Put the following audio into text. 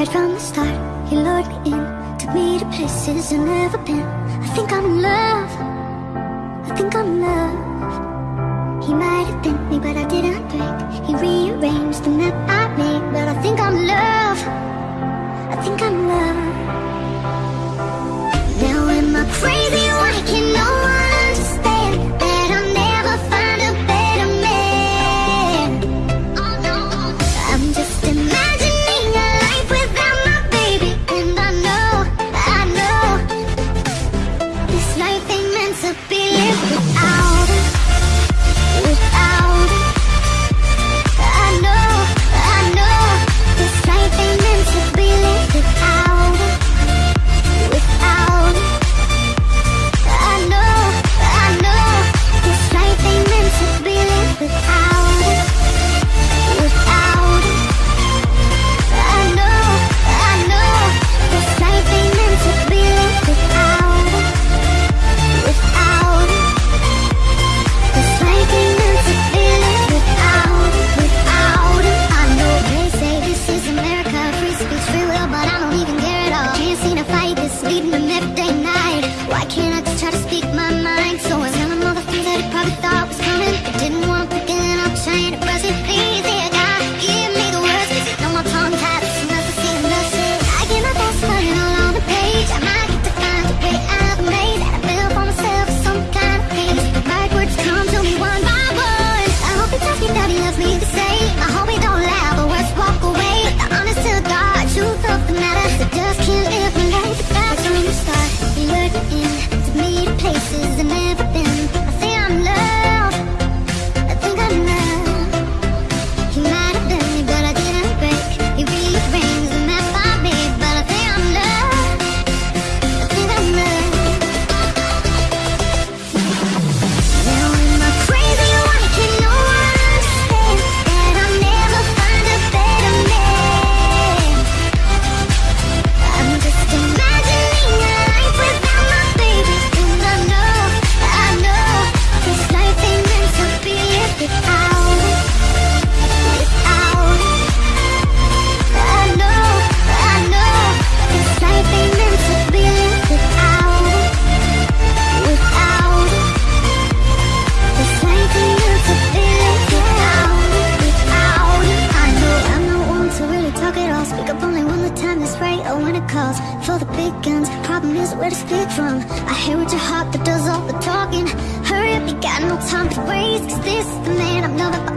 Right from the start, he lured me in Took me to places I've never been. I think I'm in love. I think I'm in love. He might have bent me, but I didn't break. He rearranged the map I made But I think I'm in love. Night Why can't I just try to speak my mind so I'm. the big guns Problem is where to speak from? I hear what your heart that does all the talking. Hurry up, you got no time to waste Cause this is the man I'm never.